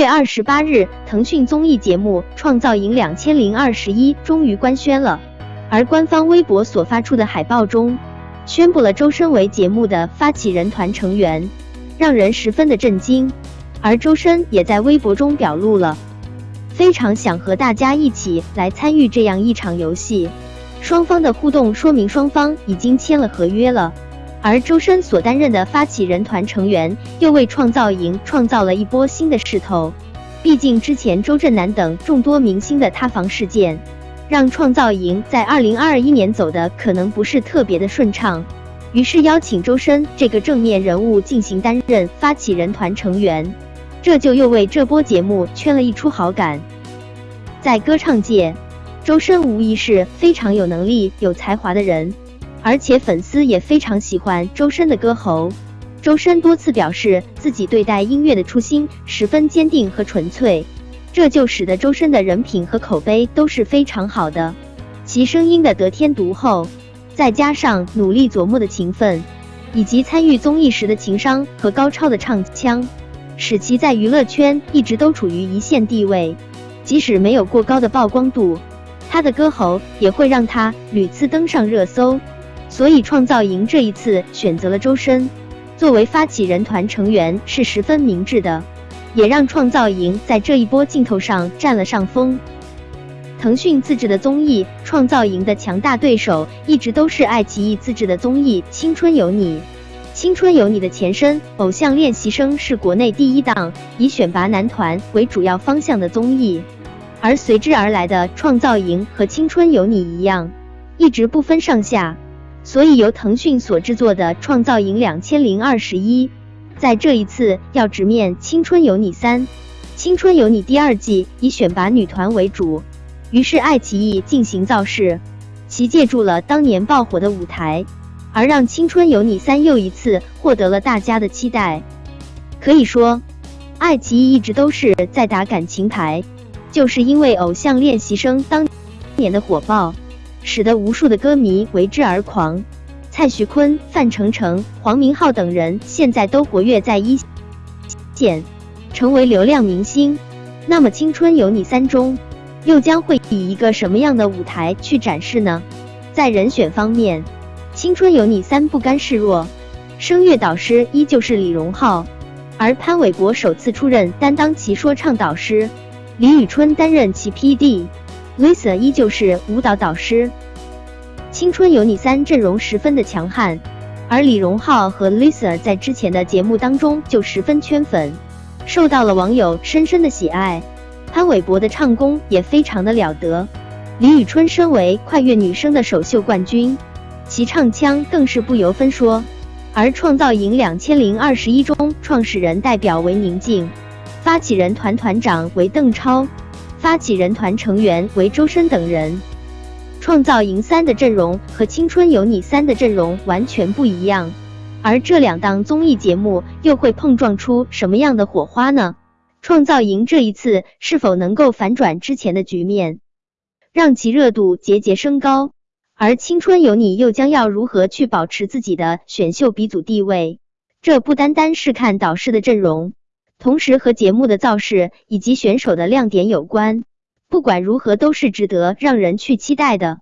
月二十八日，腾讯综艺节目《创造营两千零二十一》终于官宣了，而官方微博所发出的海报中，宣布了周深为节目的发起人团成员，让人十分的震惊。而周深也在微博中表露了，非常想和大家一起来参与这样一场游戏。双方的互动说明双方已经签了合约了。而周深所担任的发起人团成员，又为创造营创造了一波新的势头。毕竟之前周震南等众多明星的塌房事件，让创造营在二零二一年走的可能不是特别的顺畅。于是邀请周深这个正面人物进行担任发起人团成员，这就又为这波节目圈了一出好感。在歌唱界，周深无疑是非常有能力、有才华的人。而且粉丝也非常喜欢周深的歌喉。周深多次表示自己对待音乐的初心十分坚定和纯粹，这就使得周深的人品和口碑都是非常好的。其声音的得天独厚，再加上努力琢磨的勤奋，以及参与综艺时的情商和高超的唱腔，使其在娱乐圈一直都处于一线地位。即使没有过高的曝光度，他的歌喉也会让他屡次登上热搜。所以，创造营这一次选择了周深作为发起人团成员是十分明智的，也让创造营在这一波镜头上占了上风。腾讯自制的综艺《创造营》的强大对手一直都是爱奇艺自制的综艺《青春有你》。《青春有你》的前身《偶像练习生》是国内第一档以选拔男团为主要方向的综艺，而随之而来的《创造营》和《青春有你》一样，一直不分上下。所以由腾讯所制作的《创造营两千零二十一》，在这一次要直面《青春有你三》。《青春有你》第二季以选拔女团为主，于是爱奇艺进行造势，其借助了当年爆火的舞台，而让《青春有你三》又一次获得了大家的期待。可以说，爱奇艺一直都是在打感情牌，就是因为《偶像练习生》当年的火爆。使得无数的歌迷为之而狂，蔡徐坤、范丞丞、黄明昊等人现在都活跃在一线，成为流量明星。那么《青春有你三》中又将会以一个什么样的舞台去展示呢？在人选方面，《青春有你三》不甘示弱，声乐导师依旧是李荣浩，而潘玮柏首次出任担当其说唱导师，李宇春担任其 PD。Lisa 依旧是舞蹈导师，《青春有你三》阵容十分的强悍，而李荣浩和 Lisa 在之前的节目当中就十分圈粉，受到了网友深深的喜爱。潘玮柏的唱功也非常的了得，李宇春身为快乐女声的首秀冠军，其唱腔更是不由分说。而创造营两千零二十一中，创始人代表为宁静，发起人团团长为邓超。发起人团成员为周深等人，创造营三的阵容和青春有你三的阵容完全不一样，而这两档综艺节目又会碰撞出什么样的火花呢？创造营这一次是否能够反转之前的局面，让其热度节节升高？而青春有你又将要如何去保持自己的选秀鼻祖地位？这不单单是看导师的阵容。同时和节目的造势以及选手的亮点有关，不管如何都是值得让人去期待的。